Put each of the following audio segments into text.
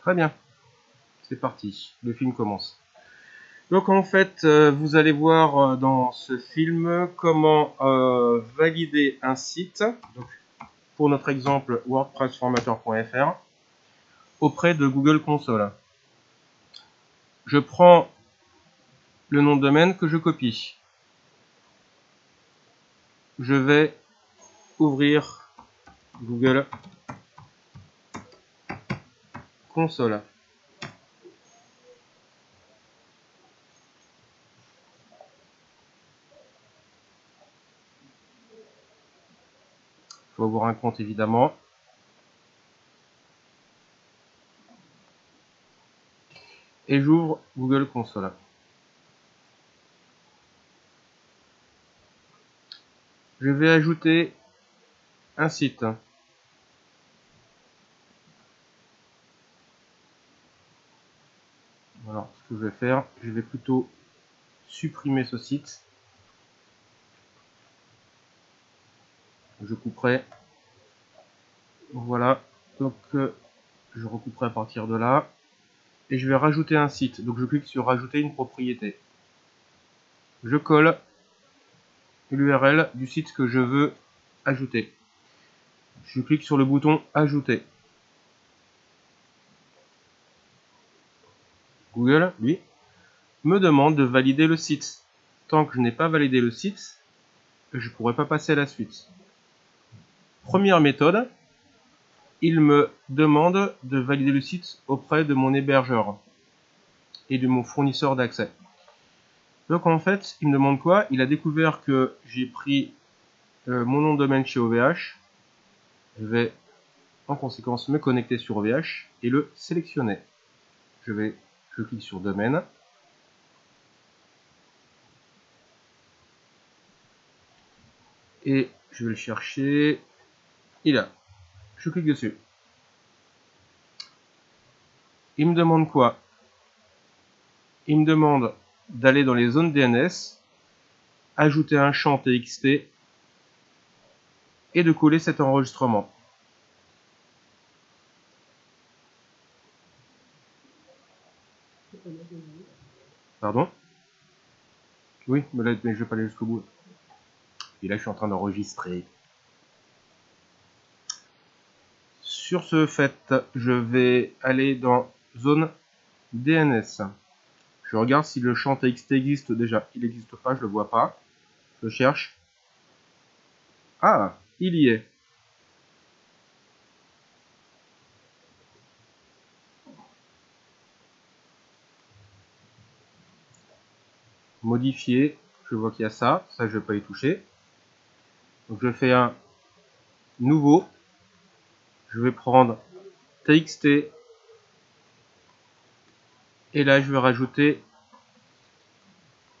Très bien. C'est parti. Le film commence. Donc en fait, euh, vous allez voir euh, dans ce film comment euh, valider un site. Donc, pour notre exemple, wordpressformateur.fr auprès de Google Console. Je prends le nom de domaine que je copie. Je vais ouvrir Google Console. Faut avoir un compte évidemment. Et j'ouvre Google Console. Je vais ajouter un site. Alors, ce que je vais faire, je vais plutôt supprimer ce site. Je couperai. Voilà. Donc, euh, je recouperai à partir de là. Et je vais rajouter un site. Donc, je clique sur rajouter une propriété. Je colle l'URL du site que je veux ajouter. Je clique sur le bouton ajouter. Google, lui, me demande de valider le site. Tant que je n'ai pas validé le site, je ne pourrai pas passer à la suite. Première méthode, il me demande de valider le site auprès de mon hébergeur et de mon fournisseur d'accès. Donc en fait, il me demande quoi? Il a découvert que j'ai pris euh, mon nom de domaine chez OVH. Je vais en conséquence me connecter sur OVH et le sélectionner. Je vais, je clique sur domaine. Et je vais le chercher. Il a. Je clique dessus. Il me demande quoi? Il me demande d'aller dans les zones DNS, ajouter un champ TXT et de coller cet enregistrement. Pardon? Oui, mais je vais pas aller jusqu'au bout. Et là, je suis en train d'enregistrer. Sur ce fait, je vais aller dans zone DNS. Je regarde si le champ txt existe déjà. Il n'existe pas, je le vois pas. Je cherche. Ah, il y est. Modifier. Je vois qu'il y a ça. Ça, je ne vais pas y toucher. Donc, je fais un nouveau. Je vais prendre txt et là, je vais rajouter,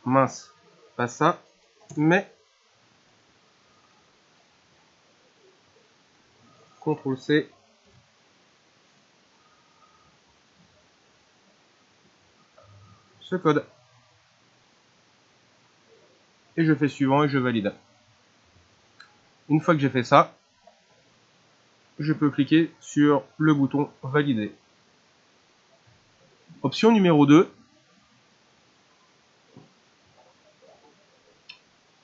mince, pas ça, mais CTRL C. Ce code. Je fais suivant et je valide. Une fois que j'ai fait ça, je peux cliquer sur le bouton valider. Option numéro 2.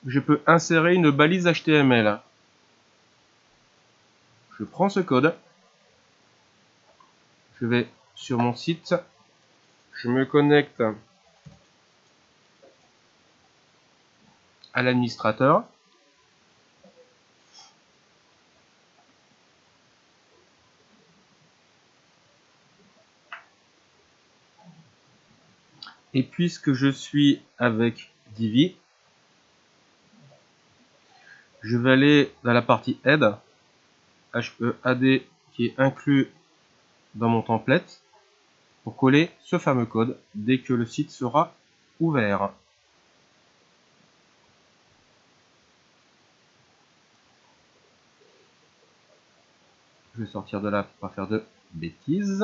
Je peux insérer une balise HTML. Je prends ce code. Je vais sur mon site. Je me connecte l'administrateur. Et puisque je suis avec Divi, je vais aller dans la partie Aide, HEAD qui est inclus dans mon template, pour coller ce fameux code dès que le site sera ouvert. Je vais sortir de là pour pas faire de bêtises.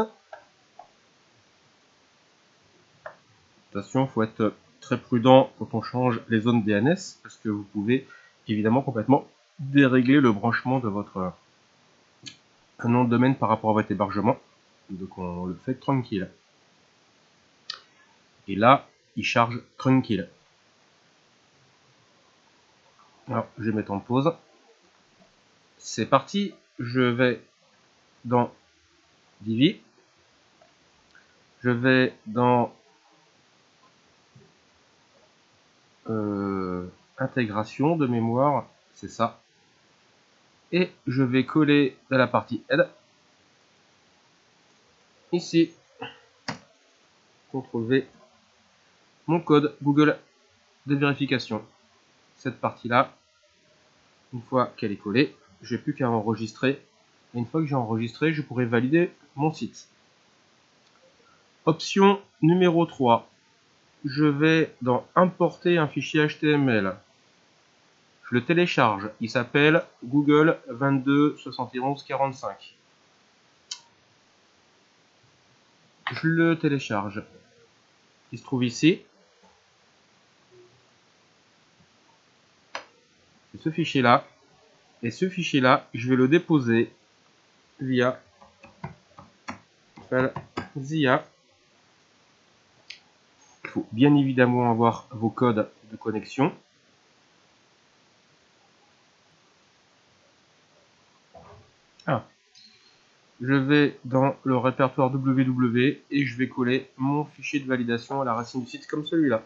il faut être très prudent quand on change les zones DNS parce que vous pouvez évidemment complètement dérégler le branchement de votre nom de domaine par rapport à votre hébergement. Donc on le fait tranquille. Et là, il charge tranquille. Alors, je vais mettre en pause. C'est parti. Je vais dans Divi. Je vais dans euh, intégration de mémoire. C'est ça. Et je vais coller dans la partie aide. Ici. CTRL V. Mon code Google de vérification. Cette partie-là, une fois qu'elle est collée, j'ai plus qu'à enregistrer. Une fois que j'ai enregistré, je pourrai valider mon site. Option numéro 3. Je vais dans importer un fichier HTML. Je le télécharge. Il s'appelle Google 22 71 45. Je le télécharge. Il se trouve ici. ce fichier là et ce fichier là je vais le déposer via ZIA. Il faut bien évidemment avoir vos codes de connexion. Ah. je vais dans le répertoire www et je vais coller mon fichier de validation à la racine du site comme celui-là